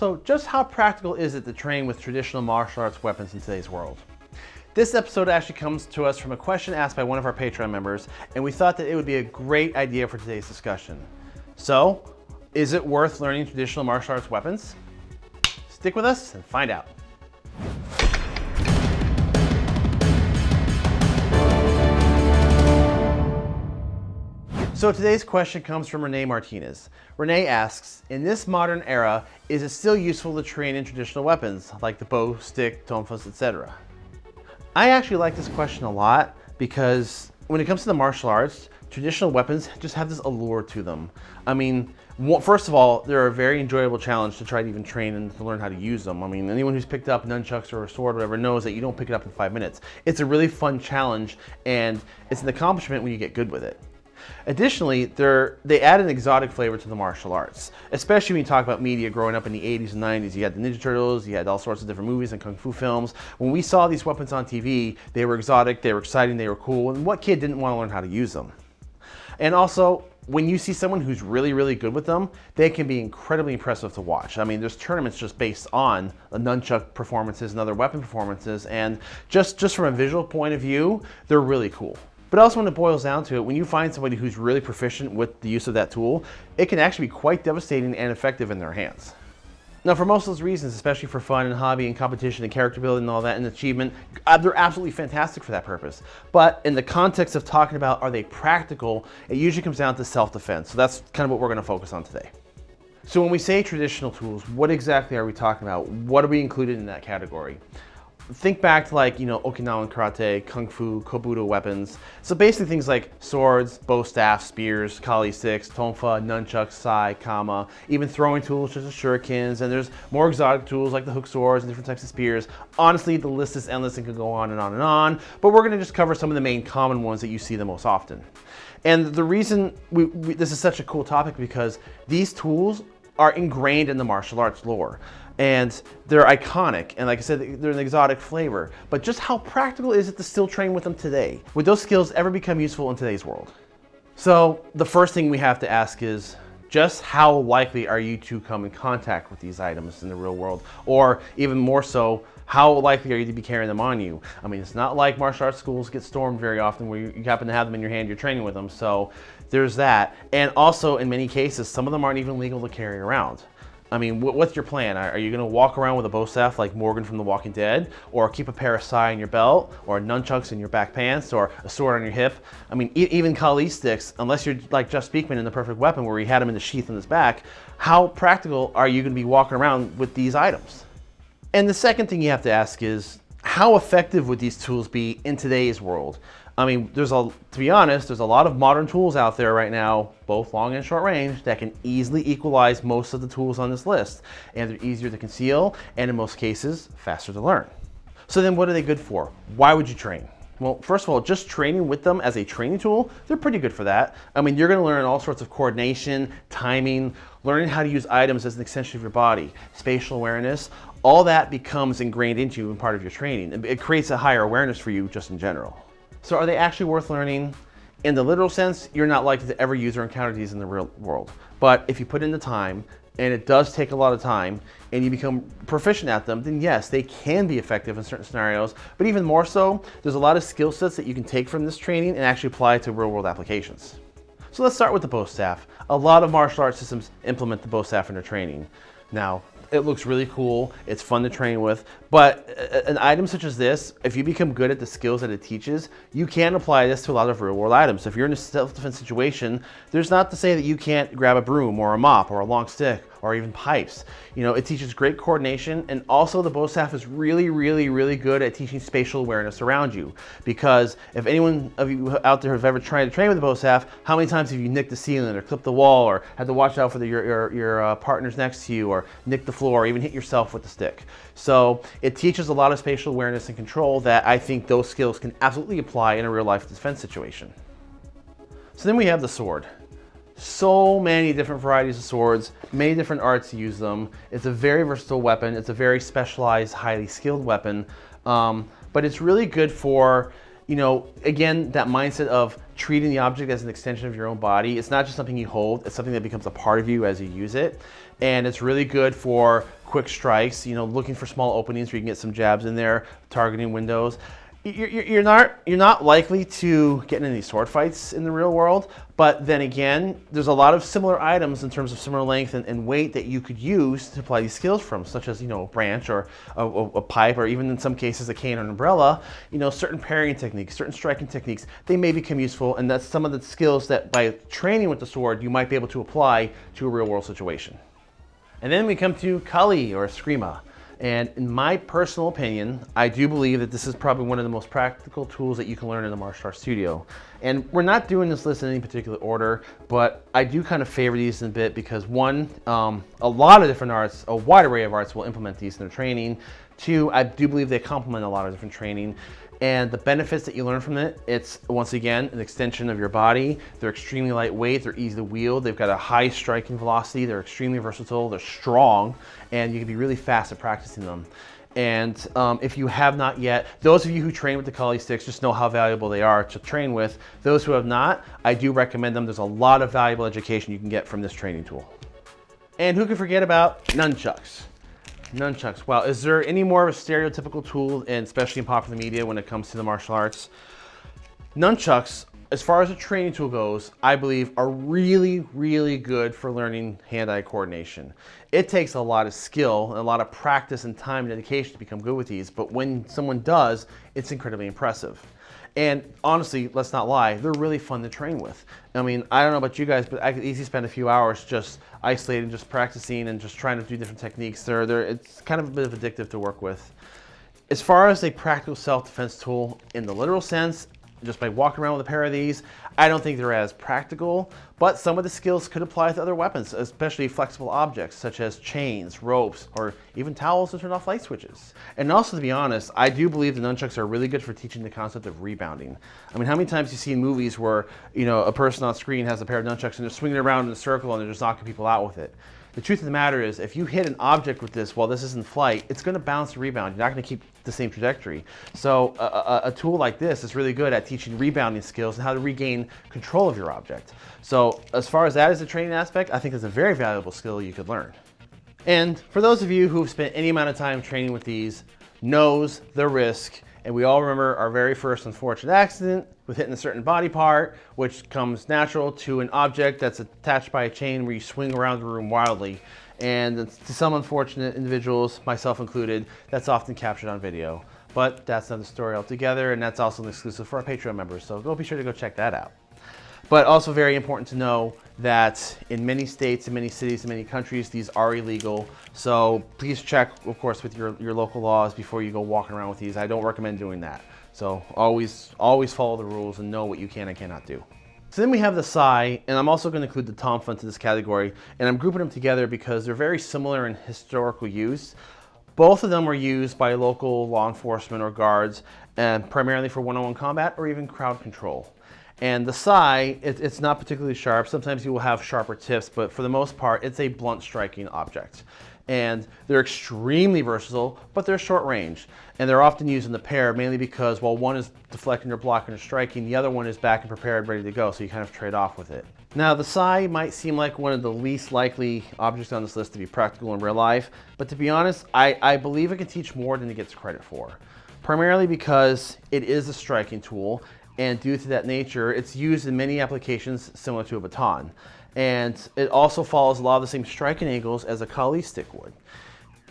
So just how practical is it to train with traditional martial arts weapons in today's world? This episode actually comes to us from a question asked by one of our Patreon members, and we thought that it would be a great idea for today's discussion. So, is it worth learning traditional martial arts weapons? Stick with us and find out. So today's question comes from Renee Martinez. Renee asks, in this modern era, is it still useful to train in traditional weapons like the bo, stick, tonfas, etc.? I actually like this question a lot because when it comes to the martial arts, traditional weapons just have this allure to them. I mean, first of all, they're a very enjoyable challenge to try to even train and to learn how to use them. I mean, anyone who's picked up nunchucks or a sword or whatever knows that you don't pick it up in five minutes. It's a really fun challenge and it's an accomplishment when you get good with it. Additionally, they add an exotic flavor to the martial arts, especially when you talk about media growing up in the 80s and 90s. You had the Ninja Turtles, you had all sorts of different movies and kung fu films. When we saw these weapons on TV, they were exotic, they were exciting, they were cool, and what kid didn't want to learn how to use them? And also, when you see someone who's really, really good with them, they can be incredibly impressive to watch. I mean, there's tournaments just based on nunchuck performances and other weapon performances, and just, just from a visual point of view, they're really cool. But also when it boils down to it, when you find somebody who's really proficient with the use of that tool, it can actually be quite devastating and effective in their hands. Now for most of those reasons, especially for fun and hobby and competition and character building and all that and achievement, uh, they're absolutely fantastic for that purpose. But in the context of talking about are they practical, it usually comes down to self-defense. So that's kind of what we're gonna focus on today. So when we say traditional tools, what exactly are we talking about? What are we included in that category? Think back to like, you know, Okinawan karate, kung fu, kobudo weapons. So basically things like swords, bo staff, spears, kali sticks, tonfa, nunchucks, sai, kama, even throwing tools such as shurikens, and there's more exotic tools like the hook swords and different types of spears. Honestly, the list is endless and could go on and on and on, but we're gonna just cover some of the main common ones that you see the most often. And the reason we, we, this is such a cool topic because these tools are ingrained in the martial arts lore and they're iconic and like I said they're an exotic flavor. But just how practical is it to still train with them today? Would those skills ever become useful in today's world? So the first thing we have to ask is just how likely are you to come in contact with these items in the real world? Or even more so how likely are you to be carrying them on you? I mean it's not like martial arts schools get stormed very often where you happen to have them in your hand you're training with them. So there's that. And also in many cases some of them aren't even legal to carry around I mean, what's your plan? Are you going to walk around with a bo staff like Morgan from The Walking Dead? Or keep a pair of sai in your belt? Or nunchucks in your back pants? Or a sword on your hip? I mean, e even Kali sticks, unless you're like Jeff Speakman in The Perfect Weapon where he had them in the sheath in his back, how practical are you going to be walking around with these items? And the second thing you have to ask is, how effective would these tools be in today's world? I mean, there's a, to be honest, there's a lot of modern tools out there right now, both long and short range, that can easily equalize most of the tools on this list. And they're easier to conceal, and in most cases, faster to learn. So then what are they good for? Why would you train? Well, first of all, just training with them as a training tool, they're pretty good for that. I mean, you're gonna learn all sorts of coordination, timing, learning how to use items as an extension of your body, spatial awareness, all that becomes ingrained into you and part of your training. It creates a higher awareness for you just in general. So are they actually worth learning? In the literal sense, you're not likely to ever use or encounter these in the real world. But if you put in the time, and it does take a lot of time, and you become proficient at them, then yes, they can be effective in certain scenarios. But even more so, there's a lot of skill sets that you can take from this training and actually apply to real world applications. So let's start with the bo staff. A lot of martial arts systems implement the bo staff in their training. Now, it looks really cool. It's fun to train with. But uh, an item such as this, if you become good at the skills that it teaches, you can apply this to a lot of real world items. If you're in a self-defense situation, there's not to say that you can't grab a broom or a mop or a long stick or even pipes. You know, it teaches great coordination and also the bo staff is really, really, really good at teaching spatial awareness around you. Because if anyone of you out there have ever tried to train with bo staff, how many times have you nicked the ceiling or clipped the wall or had to watch out for the, your, your, your uh, partners next to you or nicked the floor or even hit yourself with the stick. So it teaches a lot of spatial awareness and control that I think those skills can absolutely apply in a real life defense situation. So then we have the sword so many different varieties of swords, many different arts use them. It's a very versatile weapon. It's a very specialized, highly skilled weapon. Um, but it's really good for, you know, again, that mindset of treating the object as an extension of your own body. It's not just something you hold, it's something that becomes a part of you as you use it. And it's really good for quick strikes, you know, looking for small openings where you can get some jabs in there, targeting windows you're, you're, not you're not likely to get in any sword fights in the real world, but then again, there's a lot of similar items in terms of similar length and, and weight that you could use to apply these skills from, such as you know a branch or a, a, pipe, or even in some cases a cane or an umbrella. You know, certain parrying techniques, certain striking techniques, they may become useful, and that's some of the skills that by training with the sword you might be able to apply to a real world situation. And then we come to Kali or Eskrima. And in my personal opinion, I do believe that this is probably one of the most practical tools that you can learn in the martial arts studio. And we're not doing this list in any particular order, but I do kind of favor these in a bit because one, um, a lot of different arts, a wide array of arts will implement these in their training. Two, I do believe they complement a lot of different training. And the benefits that you learn from it, it's once again, an extension of your body. They're extremely lightweight, they're easy to wield, they've got a high striking velocity, they're extremely versatile, they're strong, and you can be really fast at practicing them. And um, if you have not yet, those of you who train with the Kali sticks just know how valuable they are to train with. Those who have not, I do recommend them. There's a lot of valuable education you can get from this training tool. And who can forget about nunchucks? Nunchucks. Wow, is there any more of a stereotypical tool, and especially in popular media when it comes to the martial arts? Nunchucks, as far as a training tool goes, I believe are really, really good for learning hand-eye coordination. It takes a lot of skill, and a lot of practice and time and dedication to become good with these, but when someone does, it's incredibly impressive. And honestly, let's not lie, they're really fun to train with. I mean, I don't know about you guys, but I could easily spend a few hours just isolating, just practicing and just trying to do different techniques. They're, they're, it's kind of a bit of addictive to work with. As far as a practical self-defense tool in the literal sense, just by walking around with a pair of these. I don't think they're as practical, but some of the skills could apply to other weapons, especially flexible objects such as chains, ropes, or even towels to turn off light switches. And also, to be honest, I do believe the nunchucks are really good for teaching the concept of rebounding. I mean, how many times you see in movies where, you know, a person on screen has a pair of nunchucks and they're swinging around in a circle and they're just knocking people out with it. The truth of the matter is, if you hit an object with this while this is in flight, it's going to bounce and rebound. You're not going to keep the same trajectory. So a, a, a, tool like this is really good at teaching rebounding skills and how to regain control of your object. So as far as that is a training aspect, I think it's a very valuable skill you could learn. And for those of you who've spent any amount of time training with these, knows the risk and we all remember our very first unfortunate accident with hitting a certain body part, which comes natural to an object that's attached by a chain where you swing around the room wildly. And to some unfortunate individuals, myself included, that's often captured on video. But that's another story altogether, and that's also an exclusive for our Patreon members, so go be sure to go check that out. But also very important to know that in many states, in many cities, in many countries, these are illegal. So please check, of course, with your, your local laws before you go walking around with these. I don't recommend doing that. So always, always follow the rules and know what you can and cannot do. So then we have the Sai, and I'm also going to include the Tonfa into this category, and I'm grouping them together because they're very similar in historical use. Both of them were used by local law enforcement or guards, and primarily for one-on-one -on -one combat or even crowd control. And the sai, it, it's not particularly sharp. Sometimes you will have sharper tips, but for the most part, it's a blunt striking object. And they're extremely versatile, but they're short range. And they're often used in the pair, mainly because while one is deflecting or blocking or striking, the other one is back and prepared, ready to go, so you kind of trade off with it. Now, the Sai might seem like one of the least likely objects on this list to be practical in real life, but to be honest, I, I believe it can teach more than it gets credit for. Primarily because it is a striking tool, and due to that nature, it's used in many applications similar to a baton. And it also follows a lot of the same striking angles as a Kali stick would.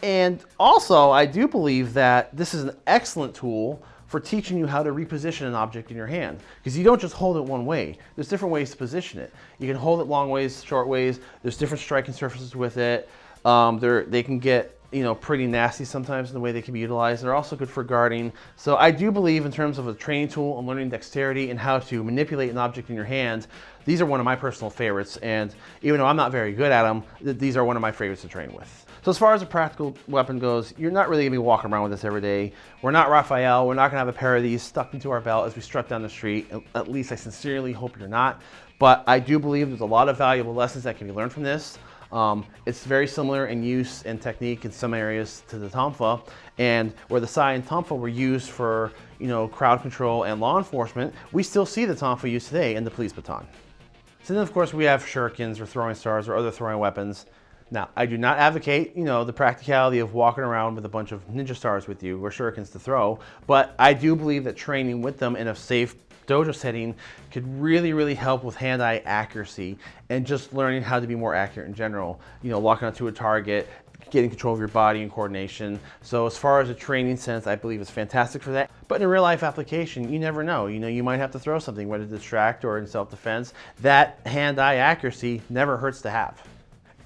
And also, I do believe that this is an excellent tool for teaching you how to reposition an object in your hand. Because you don't just hold it one way. There's different ways to position it. You can hold it long ways, short ways. There's different striking surfaces with it. Um, they can get you know, pretty nasty sometimes in the way they can be utilized. They're also good for guarding. So I do believe in terms of a training tool and learning dexterity and how to manipulate an object in your hand, these are one of my personal favorites. And even though I'm not very good at them, these are one of my favorites to train with. So as far as a practical weapon goes, you're not really gonna be walking around with this every day. We're not Raphael, we're not gonna have a pair of these stuck into our belt as we strut down the street. At least I sincerely hope you're not. But I do believe there's a lot of valuable lessons that can be learned from this. Um, it's very similar in use and technique in some areas to the Tonfa, and where the Sai and Tonfa were used for you know crowd control and law enforcement, we still see the Tonfa used today in the police baton. So then of course we have shurikens or throwing stars or other throwing weapons. Now, I do not advocate, you know, the practicality of walking around with a bunch of ninja stars with you or shurikens to throw, but I do believe that training with them in a safe dojo setting could really, really help with hand-eye accuracy and just learning how to be more accurate in general. You know, locking onto a target, getting control of your body and coordination. So as far as a training sense, I believe it's fantastic for that. But in a real life application, you never know. You know, you might have to throw something, whether to distract or in self-defense. That hand-eye accuracy never hurts to have.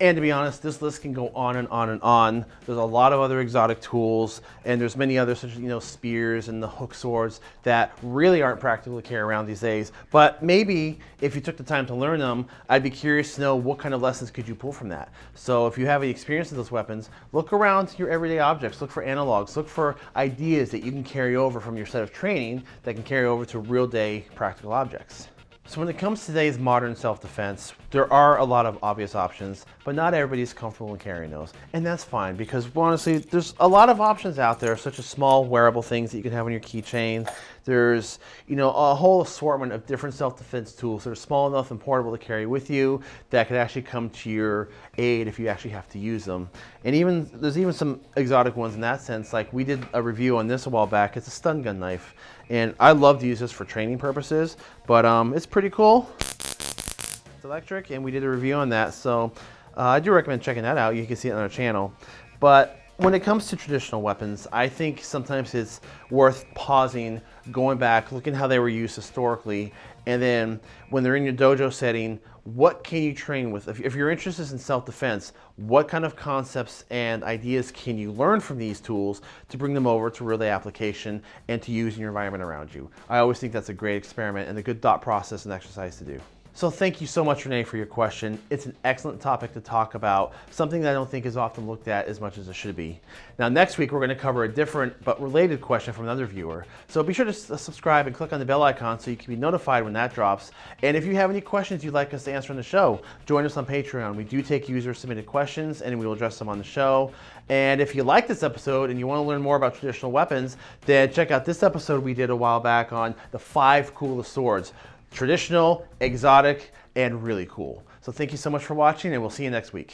And to be honest, this list can go on and on and on. There's a lot of other exotic tools, and there's many others such as you know spears and the hook swords that really aren't practical to carry around these days. But maybe if you took the time to learn them, I'd be curious to know what kind of lessons could you pull from that. So if you have any experience with those weapons, look around your everyday objects, look for analogs, look for ideas that you can carry over from your set of training that can carry over to real day practical objects. So when it comes to today's modern self-defense, there are a lot of obvious options, but not everybody's comfortable in carrying those. And that's fine because honestly, there's a lot of options out there, such as small wearable things that you can have on your keychain. There's, you know, a whole assortment of different self-defense tools that are small enough and portable to carry with you that could actually come to your aid if you actually have to use them. And even, there's even some exotic ones in that sense. Like we did a review on this a while back. It's a stun gun knife. And I love to use this for training purposes, but um, it's pretty cool. It's electric and we did a review on that. So uh, I do recommend checking that out. You can see it on our channel. But when it comes to traditional weapons, I think sometimes it's worth pausing, going back, looking how they were used historically, and then when they're in your dojo setting, what can you train with? If, you're interested in self-defense, what kind of concepts and ideas can you learn from these tools to bring them over to real day application and to use in your environment around you? I always think that's a great experiment and a good thought process and exercise to do. So thank you so much, Renee, for your question. It's an excellent topic to talk about, something that I don't think is often looked at as much as it should be. Now, next week, we're going to cover a different but related question from another viewer. So be sure to subscribe and click on the bell icon so you can be notified when that drops. And if you have any questions you'd like us to answer on the show, join us on Patreon. We do take user submitted questions and we will address them on the show. And if you like this episode and you want to learn more about traditional weapons, then check out this episode we did a while back on the five coolest swords traditional, exotic, and really cool. So thank you so much for watching and we'll see you next week.